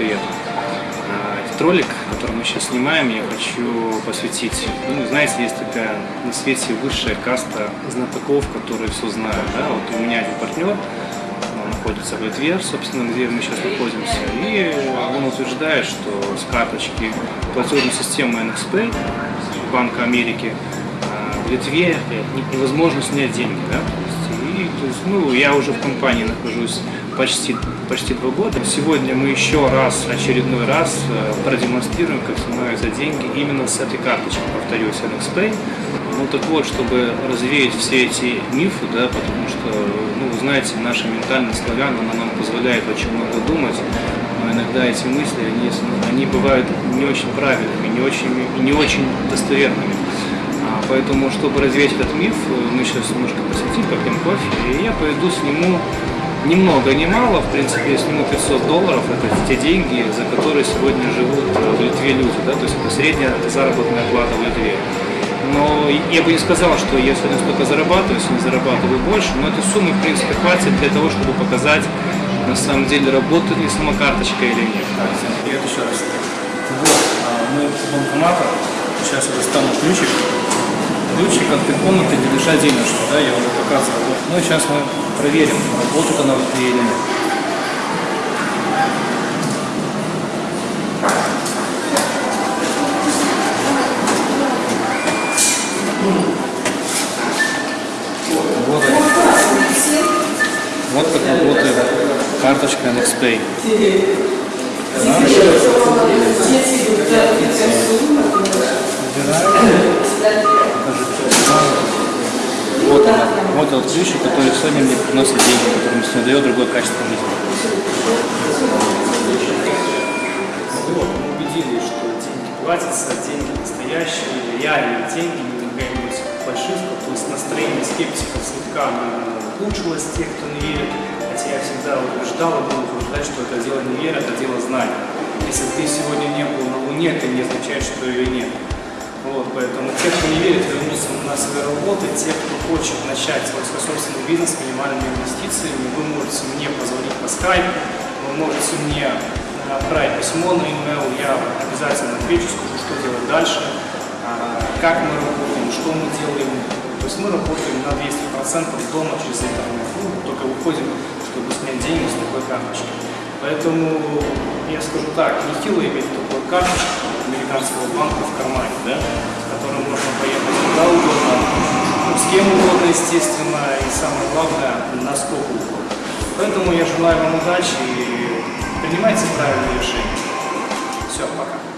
привет. А, Этот ролик, который мы сейчас снимаем, я хочу посвятить. Ну, знаете, есть такая на свете высшая каста знатоков, которые все знают. Да? Вот у меня один партнер, он находится в Литве, собственно, где мы сейчас находимся, и он утверждает, что с карточки платежной системы NXP Банка Америки а, в Литве невозможно снять деньги. Да? И, то есть, ну, я уже в компании нахожусь почти, почти два года. Сегодня мы еще раз, очередной раз э, продемонстрируем, как снимаются деньги именно с этой карточки, повторюсь, NXPay. Ну так вот, чтобы развеять все эти мифы, да, потому что, ну, вы знаете, наша ментальность славян, она нам позволяет очень много думать, но иногда эти мысли, они, они бывают не очень правильными, не очень, не очень достоверными. А, поэтому, чтобы развеять этот миф, мы сейчас немножко посетим, попьем кофе, и я пойду сниму ни много, ни мало, в принципе, я сниму 500 долларов, это те деньги, за которые сегодня живут э, в Литве люди, да, то есть это средняя заработная плата в Литве. Но я бы не сказал, что я сегодня столько зарабатываю, не зарабатываю больше, но этой суммы, в принципе, хватит для того, чтобы показать, на самом деле, работает ли сама карточка или нет. Привет еще раз. Вот, а, мы в банкоматах, сейчас я достану ключик, ключик от той комнаты, где лежат денежки, да, я уже показывал. Ну и сейчас мы проверим, работает она или нет. Вот они. Вот как работает карточка NXPay. Вот этот ключик, который сегодня мне приносит деньги, который мне дает другое качество жизни. Мы убедились, что деньги платятся, деньги настоящие, реальные деньги, не какая-нибудь фальшивка, то есть настроение скептиков слегка улучшилось тех, кто не верит, хотя я всегда убеждал и буду утверждать, что это дело не веры, это дело знания. Если ты сегодня не был на Луне, это не означает, что ее нет. Вот, поэтому те, кто не верит, вернуться на свои работы, те, кто хочет начать свой собственный бизнес с минимальными инвестициями, вы можете мне позвонить по скайпу, вы можете мне отправить письмо на email, я обязательно отвечу, скажу, что делать дальше, а, как мы работаем, что мы делаем. То есть мы работаем на 200% дома через интернет, ну, только выходим, чтобы снять деньги с такой карточки. Поэтому я скажу так, не хило иметь такую карточку американского банка в кармане, да, с которой можно поехать куда угодно, ну, с кем угодно, естественно, и самое главное, насколько угодно. Поэтому я желаю вам удачи и принимайте правильные решения. Все, пока.